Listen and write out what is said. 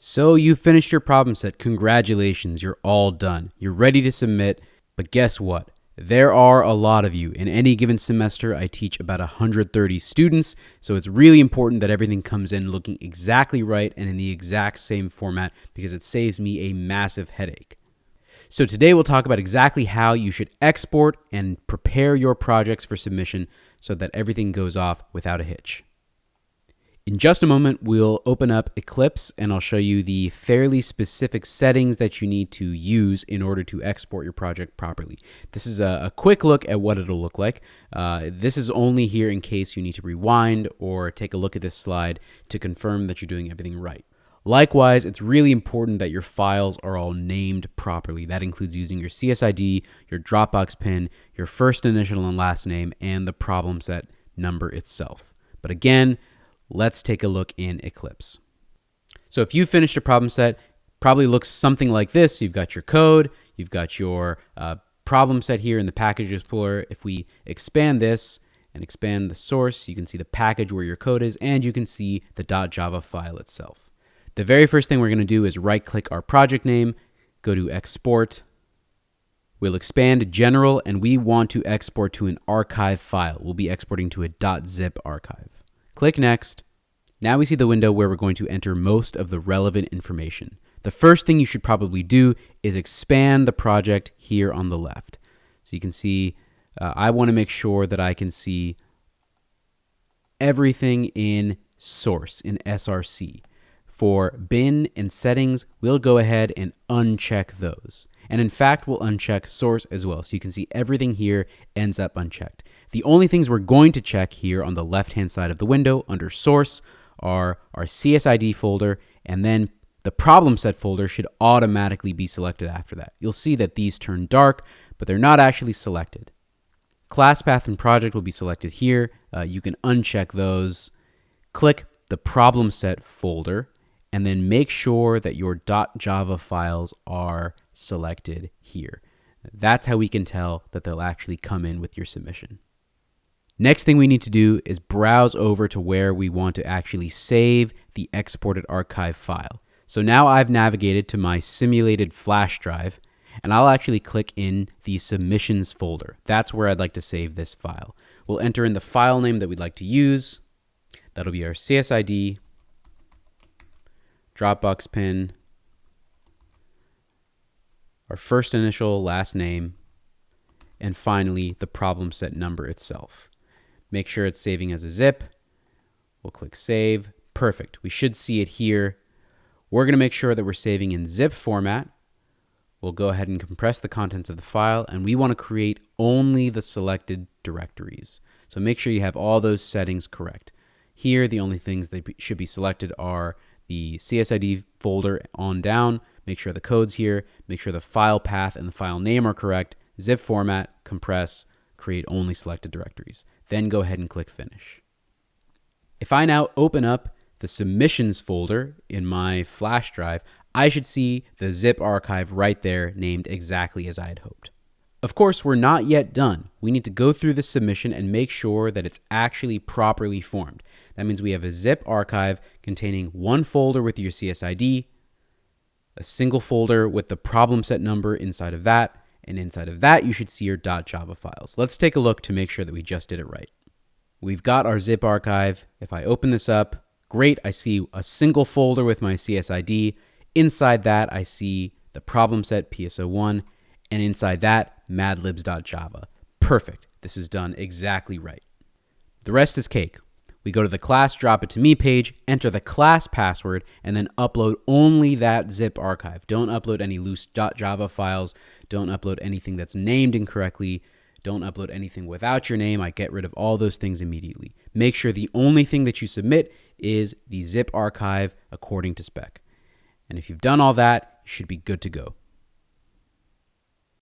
So you finished your problem set. Congratulations, you're all done. You're ready to submit. But guess what? There are a lot of you. In any given semester, I teach about 130 students, so it's really important that everything comes in looking exactly right and in the exact same format because it saves me a massive headache. So today we'll talk about exactly how you should export and prepare your projects for submission so that everything goes off without a hitch. In just a moment, we'll open up Eclipse and I'll show you the fairly specific settings that you need to use in order to export your project properly. This is a, a quick look at what it'll look like. Uh, this is only here in case you need to rewind or take a look at this slide to confirm that you're doing everything right. Likewise, it's really important that your files are all named properly. That includes using your CSID, your Dropbox pin, your first initial and last name, and the problem set number itself. But again, Let's take a look in Eclipse. So if you finished a problem set, probably looks something like this. You've got your code, you've got your uh, problem set here in the package explorer. If we expand this and expand the source, you can see the package where your code is, and you can see the .java file itself. The very first thing we're going to do is right click our project name, go to export. We'll expand general and we want to export to an archive file. We'll be exporting to a .zip archive. Click Next. Now we see the window where we're going to enter most of the relevant information. The first thing you should probably do is expand the project here on the left. So you can see, uh, I want to make sure that I can see everything in source, in SRC. For bin and settings, we'll go ahead and uncheck those. And in fact, we'll uncheck source as well. So you can see everything here ends up unchecked. The only things we're going to check here on the left-hand side of the window under source are our CSID folder, and then the problem set folder should automatically be selected after that. You'll see that these turn dark, but they're not actually selected. Class path and project will be selected here. Uh, you can uncheck those. Click the problem set folder and then make sure that your .java files are selected here. That's how we can tell that they'll actually come in with your submission. Next thing we need to do is browse over to where we want to actually save the exported archive file. So now I've navigated to my simulated flash drive and I'll actually click in the submissions folder. That's where I'd like to save this file. We'll enter in the file name that we'd like to use. That'll be our CSID Dropbox pin, our first initial, last name, and finally the problem set number itself. Make sure it's saving as a zip. We'll click save. Perfect. We should see it here. We're going to make sure that we're saving in zip format. We'll go ahead and compress the contents of the file, and we want to create only the selected directories. So make sure you have all those settings correct. Here, the only things that should be selected are the CSID folder on down, make sure the code's here, make sure the file path and the file name are correct, zip format, compress, create only selected directories. Then go ahead and click finish. If I now open up the submissions folder in my flash drive, I should see the zip archive right there named exactly as I had hoped. Of course, we're not yet done. We need to go through the submission and make sure that it's actually properly formed. That means we have a zip archive containing one folder with your CSID, a single folder with the problem set number inside of that, and inside of that you should see your .java files. Let's take a look to make sure that we just did it right. We've got our zip archive. If I open this up, great, I see a single folder with my CSID. Inside that, I see the problem set PSO1, and inside that, madlibs.java. Perfect. This is done exactly right. The rest is cake. We go to the class drop it to me page, enter the class password, and then upload only that zip archive. Don't upload any loose .java files. Don't upload anything that's named incorrectly. Don't upload anything without your name. I get rid of all those things immediately. Make sure the only thing that you submit is the zip archive according to spec. And if you've done all that, you should be good to go.